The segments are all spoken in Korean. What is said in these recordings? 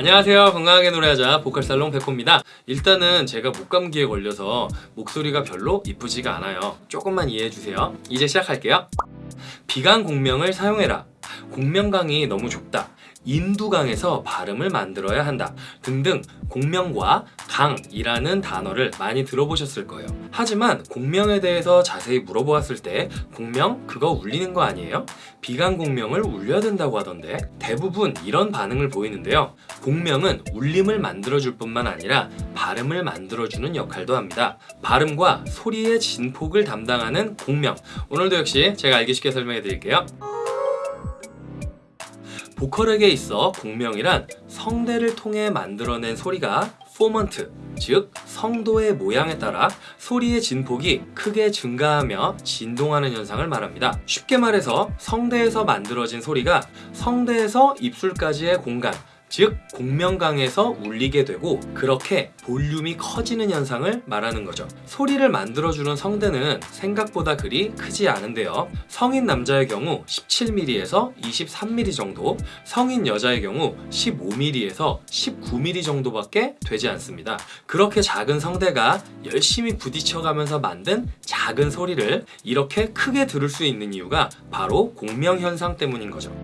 안녕하세요. 건강하게 노래하자 보컬살롱 백호입니다. 일단은 제가 목감기에 걸려서 목소리가 별로 이쁘지가 않아요. 조금만 이해해주세요. 이제 시작할게요. 비강 공명을 사용해라 공명강이 너무 좁다. 인두강에서 발음을 만들어야 한다. 등등 공명과 강이라는 단어를 많이 들어보셨을 거예요. 하지만 공명에 대해서 자세히 물어보았을 때 공명 그거 울리는 거 아니에요? 비강 공명을 울려야 된다고 하던데 대부분 이런 반응을 보이는데요. 공명은 울림을 만들어줄 뿐만 아니라 발음을 만들어주는 역할도 합니다. 발음과 소리의 진폭을 담당하는 공명. 오늘도 역시 제가 알기 쉽게 설명해 드릴게요 보컬에게 있어 공명이란 성대를 통해 만들어낸 소리가 formant, 즉 성도의 모양에 따라 소리의 진폭이 크게 증가하며 진동하는 현상을 말합니다. 쉽게 말해서 성대에서 만들어진 소리가 성대에서 입술까지의 공간, 즉 공명강에서 울리게 되고 그렇게 볼륨이 커지는 현상을 말하는 거죠. 소리를 만들어주는 성대는 생각보다 그리 크지 않은데요. 성인 남자의 경우 17mm에서 23mm 정도 성인 여자의 경우 15mm에서 19mm 정도밖에 되지 않습니다. 그렇게 작은 성대가 열심히 부딪혀가면서 만든 작은 소리를 이렇게 크게 들을 수 있는 이유가 바로 공명현상 때문인 거죠.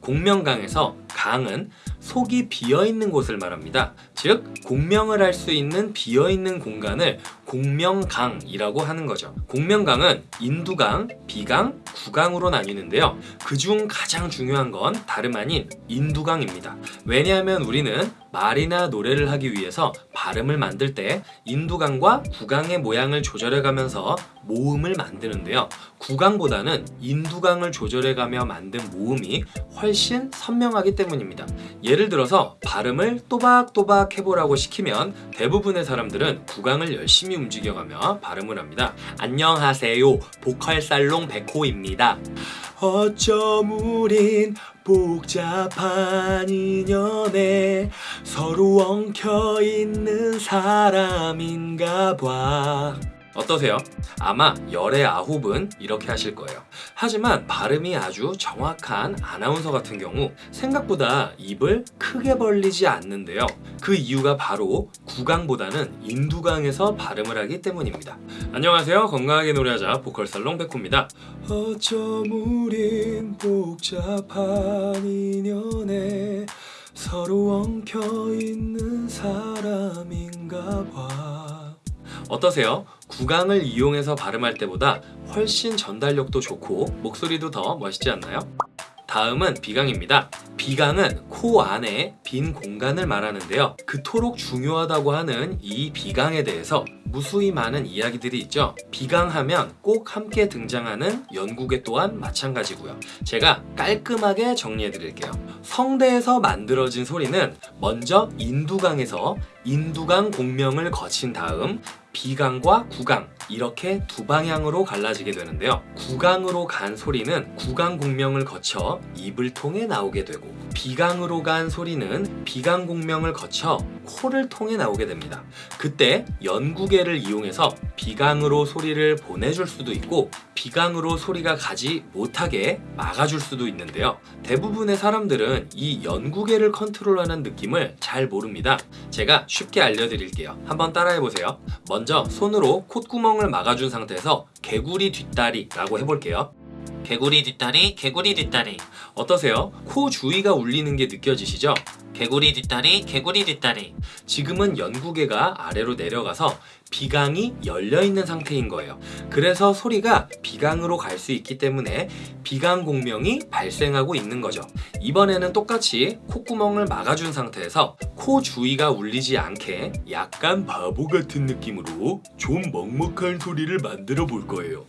공명강에서 강은 속이 비어있는 곳을 말합니다. 즉 공명을 할 수 있는 비어있는 공간을 공명강이라고 하는 거죠. 공명강은 인두강, 비강, 구강으로 나뉘는데요. 그중 가장 중요한 건 다름 아닌 인두강입니다. 왜냐하면 우리는 말이나 노래를 하기 위해서 발음을 만들 때 인두강과 구강의 모양을 조절해가면서 모음을 만드는데요. 구강보다는 인두강을 조절해가며 만든 모음이 훨씬 선명하기 때문입니다. 예를 들어서 발음을 또박또박 해보라고 시키면 대부분의 사람들은 구강을 열심히 움직여가며 발음을 합니다. 안녕하세요. 보컬 살롱 백호입니다. 어쩜 우린 복잡한 인연에 서로 엉켜있는 사람인가 봐 어떠세요? 아마 열의 아홉은 이렇게 하실 거예요. 하지만 발음이 아주 정확한 아나운서 같은 경우 생각보다 입을 크게 벌리지 않는데요. 그 이유가 바로 구강보다는 인두강에서 발음을 하기 때문입니다. 안녕하세요. 건강하게 노래하자 보컬살롱 백호입니다. 어쩜 우린 복잡한 인연에 서로 엉켜있는 사람인가 봐 어떠세요? 구강을 이용해서 발음할 때보다 훨씬 전달력도 좋고 목소리도 더 멋있지 않나요? 다음은 비강입니다. 비강은 코 안에 빈 공간을 말하는데요. 그토록 중요하다고 하는 이 비강에 대해서 무수히 많은 이야기들이 있죠. 비강하면 꼭 함께 등장하는 연구계 또한 마찬가지고요. 제가 깔끔하게 정리해 드릴게요. 성대에서 만들어진 소리는 먼저 인두강에서 인두강 공명을 거친 다음 비강과 구강 이렇게 두 방향으로 갈라지게 되는데요. 구강으로 간 소리는 구강 공명을 거쳐 입을 통해 나오게 되고 비강으로 간 소리는 비강 공명을 거쳐 코를 통해 나오게 됩니다. 그때 연구계를 이용해서 비강으로 소리를 보내줄 수도 있고 비강으로 소리가 가지 못하게 막아줄 수도 있는데요. 대부분의 사람들은 이 연구계를 컨트롤하는 느낌을 잘 모릅니다. 제가 쉽게 알려드릴게요. 한번 따라해보세요. 먼저 손으로 콧구멍을 막아준 상태에서 개구리 뒷다리 라고 해볼게요 개구리 뒷다리 개구리 뒷다리. 어떠세요? 코 주위가 울리는 게 느껴지시죠? 개구리 뒷다리 개구리 뒷다리. 지금은 연구개가 아래로 내려가서 비강이 열려있는 상태인 거예요. 그래서 소리가 비강으로 갈 수 있기 때문에 비강 공명이 발생하고 있는 거죠. 이번에는 똑같이 콧구멍을 막아준 상태에서 코 주위가 울리지 않게 약간 바보 같은 느낌으로 좀 먹먹한 소리를 만들어 볼 거예요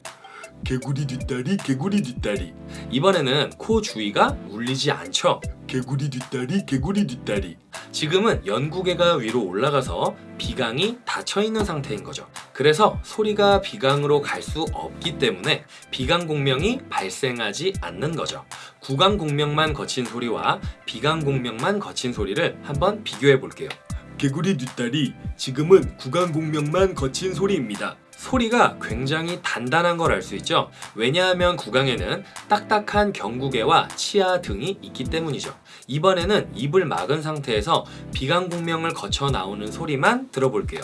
개구리 뒷다리 개구리 뒷다리. 이번에는 코 주위가 울리지 않죠. 개구리 뒷다리 개구리 뒷다리. 지금은 연구개가 위로 올라가서 비강이 닫혀있는 상태인 거죠. 그래서 소리가 비강으로 갈 수 없기 때문에 비강 공명이 발생하지 않는 거죠. 구강 공명만 거친 소리와 비강 공명만 거친 소리를 한번 비교해 볼게요. 개구리 뒷다리 지금은 구강 공명만 거친 소리입니다 소리가 굉장히 단단한 걸 알 수 있죠. 왜냐하면 구강에는 딱딱한 경구개와 치아 등이 있기 때문이죠. 이번에는 입을 막은 상태에서 비강공명을 거쳐 나오는 소리만 들어볼게요.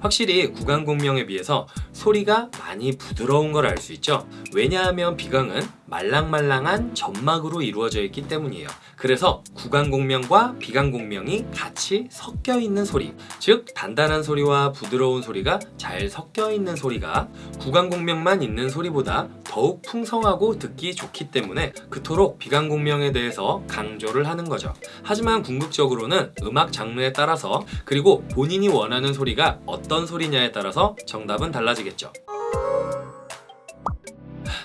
확실히 구강공명에 비해서 소리가 많이 부드러운 걸 알 수 있죠. 왜냐하면 비강은 말랑말랑한 점막으로 이루어져 있기 때문이에요. 그래서 구강공명과 비강공명이 같이 섞여 있는 소리, 즉 단단한 소리와 부드러운 소리가 잘 섞여 있는 소리가 구강공명만 있는 소리보다 더욱 풍성하고 듣기 좋기 때문에 그토록 비강공명에 대해서 강조를 하는 거죠. 하지만 궁극적으로는 음악 장르에 따라서 그리고 본인이 원하는 소리가 어떤 소리냐에 따라서 정답은 달라지겠죠.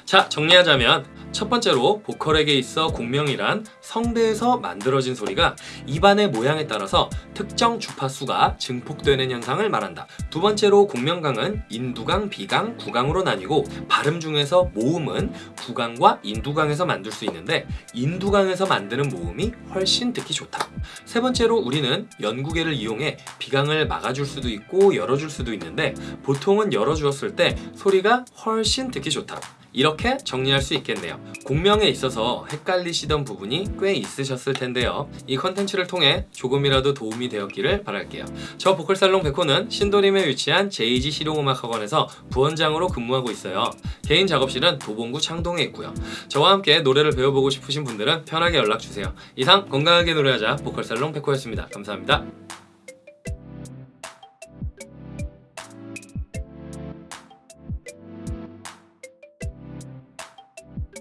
자, 정리하자면 첫 번째로 보컬에게 있어 공명이란 성대에서 만들어진 소리가 입안의 모양에 따라서 특정 주파수가 증폭되는 현상을 말한다. 두 번째로 공명강은 인두강, 비강, 구강으로 나뉘고 발음 중에서 모음은 구강과 인두강에서 만들 수 있는데 인두강에서 만드는 모음이 훨씬 듣기 좋다. 세 번째로 우리는 연구개를 이용해 비강을 막아줄 수도 있고 열어줄 수도 있는데 보통은 열어주었을 때 소리가 훨씬 듣기 좋다. 이렇게 정리할 수 있겠네요. 공명에 있어서 헷갈리시던 부분이 꽤 있으셨을 텐데요. 이 컨텐츠를 통해 조금이라도 도움이 되었기를 바랄게요. 저 보컬살롱 백호는 신도림에 위치한 JG 실용음악학원에서 부원장으로 근무하고 있어요. 개인 작업실은 도봉구 창동에 있고요. 저와 함께 노래를 배워보고 싶으신 분들은 편하게 연락주세요. 이상 건강하게 노래하자 보컬살롱 백호였습니다. 감사합니다.